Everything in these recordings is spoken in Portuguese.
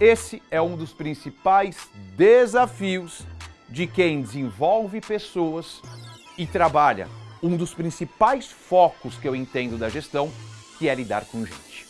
Esse é um dos principais desafios de quem desenvolve pessoas e trabalha. Um dos principais focos que eu entendo da gestão, que é lidar com gente.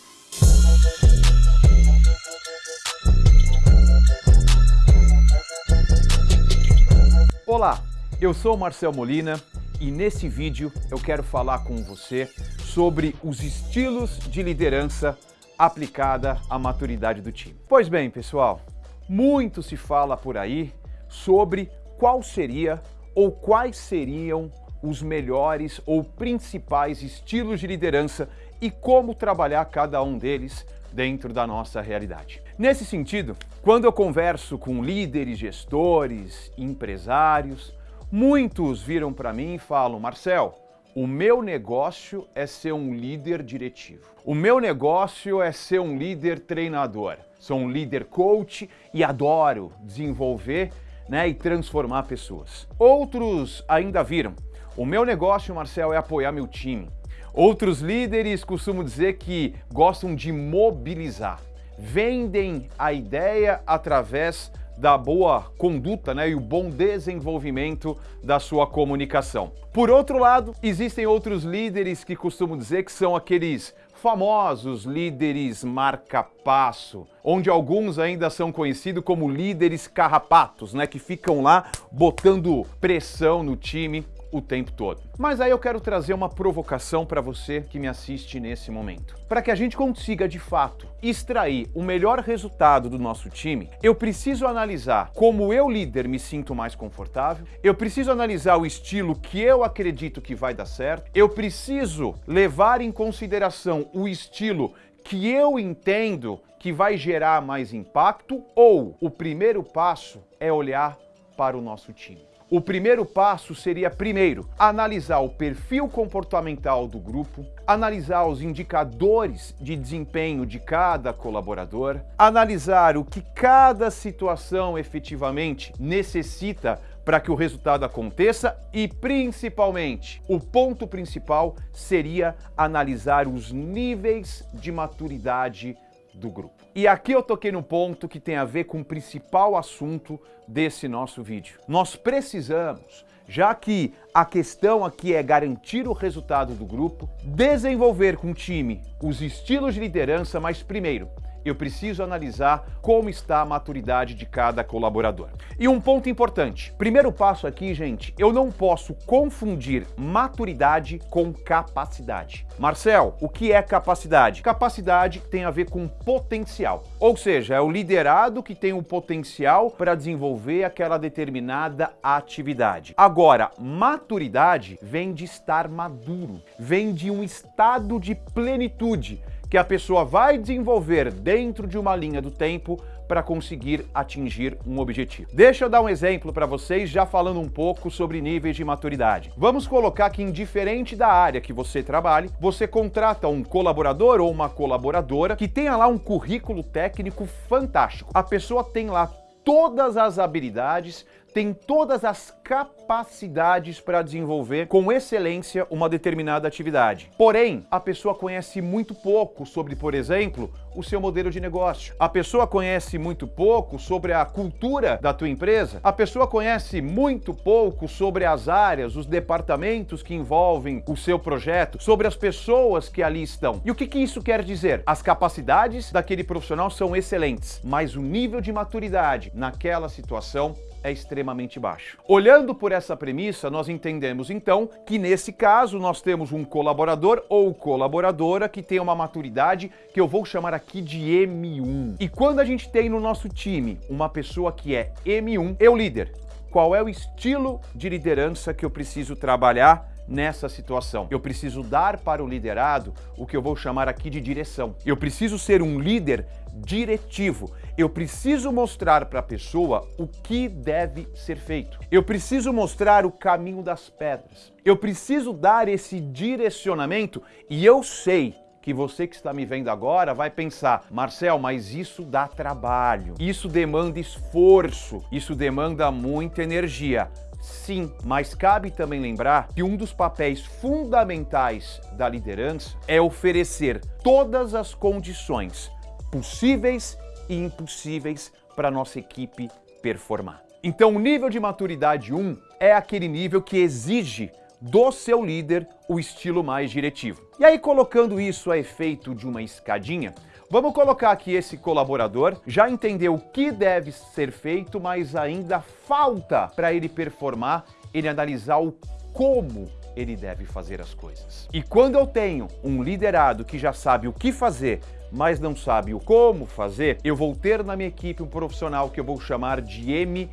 Olá, eu sou Marcel Molina e nesse vídeo eu quero falar com você sobre os estilos de liderança aplicada à maturidade do time. Pois bem, pessoal, muito se fala por aí sobre qual seria ou quais seriam os melhores ou principais estilos de liderança e como trabalhar cada um deles dentro da nossa realidade. Nesse sentido, quando eu converso com líderes, gestores, empresários, Muitos viram para mim e falam, Marcel, o meu negócio é ser um líder diretivo. O meu negócio é ser um líder treinador. Sou um líder coach e adoro desenvolver né, e transformar pessoas. Outros ainda viram. O meu negócio, Marcel, é apoiar meu time. Outros líderes costumam dizer que gostam de mobilizar. Vendem a ideia através da boa conduta né, e o bom desenvolvimento da sua comunicação. Por outro lado, existem outros líderes que costumam dizer que são aqueles famosos líderes marca-passo, onde alguns ainda são conhecidos como líderes carrapatos, né, que ficam lá botando pressão no time o tempo todo. Mas aí eu quero trazer uma provocação para você que me assiste nesse momento. Para que a gente consiga, de fato, extrair o melhor resultado do nosso time, eu preciso analisar como eu, líder, me sinto mais confortável, eu preciso analisar o estilo que eu acredito que vai dar certo, eu preciso levar em consideração o estilo que eu entendo que vai gerar mais impacto ou o primeiro passo é olhar para o nosso time. O primeiro passo seria, primeiro, analisar o perfil comportamental do grupo, analisar os indicadores de desempenho de cada colaborador, analisar o que cada situação efetivamente necessita para que o resultado aconteça e, principalmente, o ponto principal seria analisar os níveis de maturidade do grupo. E aqui eu toquei no ponto que tem a ver com o principal assunto desse nosso vídeo. Nós precisamos, já que a questão aqui é garantir o resultado do grupo, desenvolver com o time os estilos de liderança, mas primeiro, eu preciso analisar como está a maturidade de cada colaborador. E um ponto importante, primeiro passo aqui, gente, eu não posso confundir maturidade com capacidade. Marcel, o que é capacidade? Capacidade tem a ver com potencial, ou seja, é o liderado que tem o potencial para desenvolver aquela determinada atividade. Agora, maturidade vem de estar maduro, vem de um estado de plenitude, que a pessoa vai desenvolver dentro de uma linha do tempo para conseguir atingir um objetivo. Deixa eu dar um exemplo para vocês, já falando um pouco sobre níveis de maturidade. Vamos colocar que indiferente da área que você trabalhe, você contrata um colaborador ou uma colaboradora que tenha lá um currículo técnico fantástico. A pessoa tem lá todas as habilidades, tem todas as capacidades para desenvolver com excelência uma determinada atividade. Porém, a pessoa conhece muito pouco sobre, por exemplo, o seu modelo de negócio. A pessoa conhece muito pouco sobre a cultura da tua empresa. A pessoa conhece muito pouco sobre as áreas, os departamentos que envolvem o seu projeto, sobre as pessoas que ali estão. E o que, que isso quer dizer? As capacidades daquele profissional são excelentes, mas o nível de maturidade naquela situação é extremamente baixo. Olhando por essa premissa, nós entendemos então que nesse caso nós temos um colaborador ou colaboradora que tem uma maturidade que eu vou chamar aqui de M1. E quando a gente tem no nosso time uma pessoa que é M1, eu líder, qual é o estilo de liderança que eu preciso trabalhar nessa situação. Eu preciso dar para o liderado o que eu vou chamar aqui de direção. Eu preciso ser um líder diretivo. Eu preciso mostrar para a pessoa o que deve ser feito. Eu preciso mostrar o caminho das pedras. Eu preciso dar esse direcionamento e eu sei que você que está me vendo agora vai pensar, Marcel, mas isso dá trabalho, isso demanda esforço, isso demanda muita energia. Sim, mas cabe também lembrar que um dos papéis fundamentais da liderança é oferecer todas as condições possíveis e impossíveis para nossa equipe performar. Então o nível de maturidade 1 é aquele nível que exige do seu líder o estilo mais diretivo. E aí colocando isso a efeito de uma escadinha, vamos colocar que esse colaborador já entendeu o que deve ser feito, mas ainda falta para ele performar, ele analisar o como ele deve fazer as coisas. E quando eu tenho um liderado que já sabe o que fazer, mas não sabe o como fazer, eu vou ter na minha equipe um profissional que eu vou chamar de M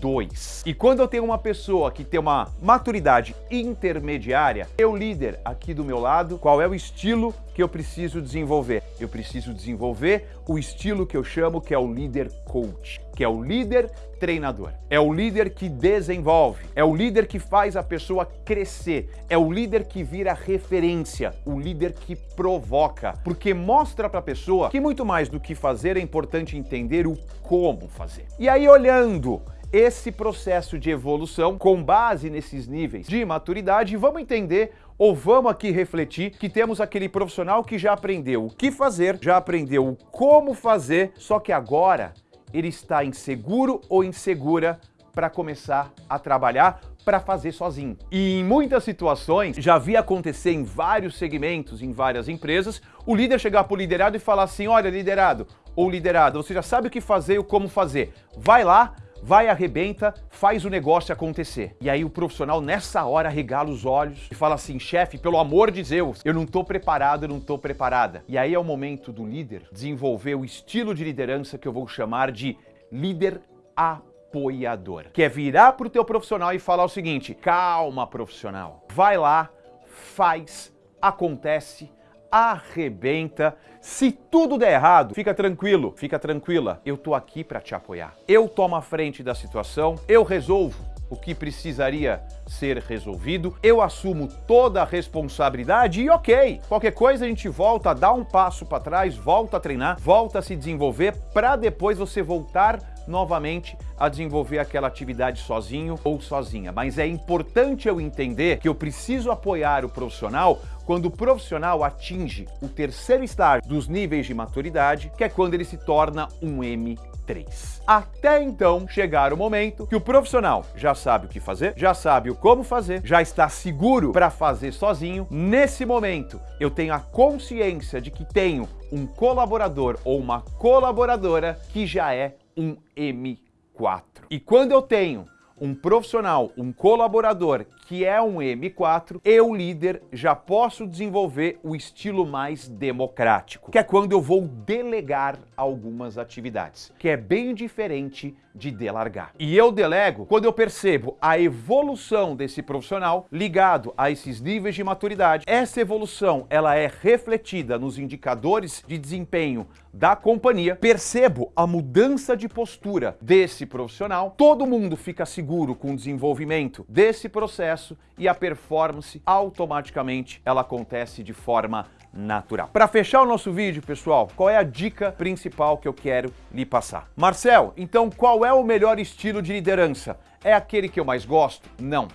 2. E quando eu tenho uma pessoa que tem uma maturidade intermediária, eu líder aqui do meu lado, qual é o estilo que eu preciso desenvolver? Eu preciso desenvolver o estilo que eu chamo que é o líder coach, que é o líder treinador. É o líder que desenvolve, é o líder que faz a pessoa crescer, é o líder que vira referência, o líder que provoca, porque mostra para a pessoa que muito mais do que fazer é importante entender o como fazer. E aí olhando esse processo de evolução com base nesses níveis de maturidade, vamos entender ou vamos aqui refletir que temos aquele profissional que já aprendeu o que fazer, já aprendeu o como fazer, só que agora ele está inseguro ou insegura para começar a trabalhar para fazer sozinho. E em muitas situações, já vi acontecer em vários segmentos, em várias empresas, o líder chegar para o liderado e falar assim, olha liderado ou liderado, você já sabe o que fazer e como fazer. Vai lá, vai, arrebenta, faz o negócio acontecer. E aí o profissional nessa hora regala os olhos e fala assim, chefe, pelo amor de Deus, eu não estou preparado, eu não estou preparada. E aí é o momento do líder desenvolver o estilo de liderança que eu vou chamar de líder apoiador. Que é virar para o teu profissional e falar o seguinte, calma profissional, vai lá, faz, acontece, arrebenta. Se tudo der errado, fica tranquilo, fica tranquila. Eu tô aqui para te apoiar. Eu tomo a frente da situação, eu resolvo o que precisaria ser resolvido, eu assumo toda a responsabilidade e ok, qualquer coisa a gente volta dar um passo para trás, volta a treinar, volta a se desenvolver para depois você voltar novamente a desenvolver aquela atividade sozinho ou sozinha. Mas é importante eu entender que eu preciso apoiar o profissional quando o profissional atinge o terceiro estágio dos níveis de maturidade, que é quando ele se torna um M3. Até então chegar o momento que o profissional já sabe o que fazer, já sabe o como fazer, já está seguro para fazer sozinho. Nesse momento, eu tenho a consciência de que tenho um colaborador ou uma colaboradora que já é um M4. E quando eu tenho um profissional, um colaborador que é um M4, eu, líder, já posso desenvolver o estilo mais democrático, que é quando eu vou delegar algumas atividades, que é bem diferente de delargar. E eu delego quando eu percebo a evolução desse profissional ligado a esses níveis de maturidade. Essa evolução, ela é refletida nos indicadores de desempenho da companhia, percebo a mudança de postura desse profissional, todo mundo fica seguro com o desenvolvimento desse processo e a performance automaticamente ela acontece de forma natural. Para fechar o nosso vídeo, pessoal, qual é a dica principal que eu quero lhe passar? Marcel, então qual é o melhor estilo de liderança? É aquele que eu mais gosto? Não.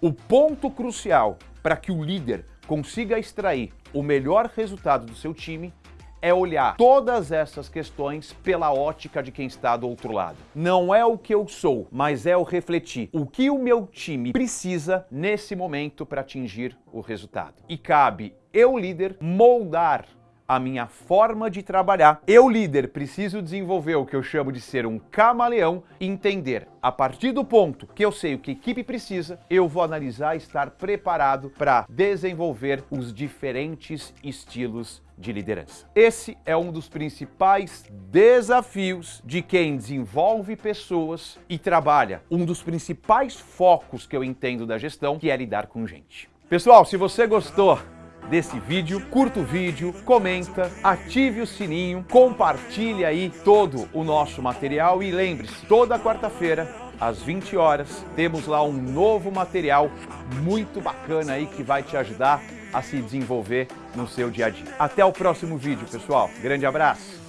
O ponto crucial para que o líder consiga extrair o melhor resultado do seu time é olhar todas essas questões pela ótica de quem está do outro lado. Não é o que eu sou, mas é o refletir o que o meu time precisa nesse momento para atingir o resultado. E cabe eu, líder, moldar a minha forma de trabalhar. Eu, líder, preciso desenvolver o que eu chamo de ser um camaleão e entender, a partir do ponto que eu sei o que a equipe precisa, eu vou analisar e estar preparado para desenvolver os diferentes estilos de liderança. Esse é um dos principais desafios de quem desenvolve pessoas e trabalha. Um dos principais focos que eu entendo da gestão, que é lidar com gente. Pessoal, se você gostou desse vídeo, curta o vídeo, comenta, ative o sininho, compartilhe aí todo o nosso material e lembre-se, toda quarta-feira às 20 horas temos lá um novo material muito bacana aí que vai te ajudar a se desenvolver no seu dia a dia. Até o próximo vídeo, pessoal. Grande abraço!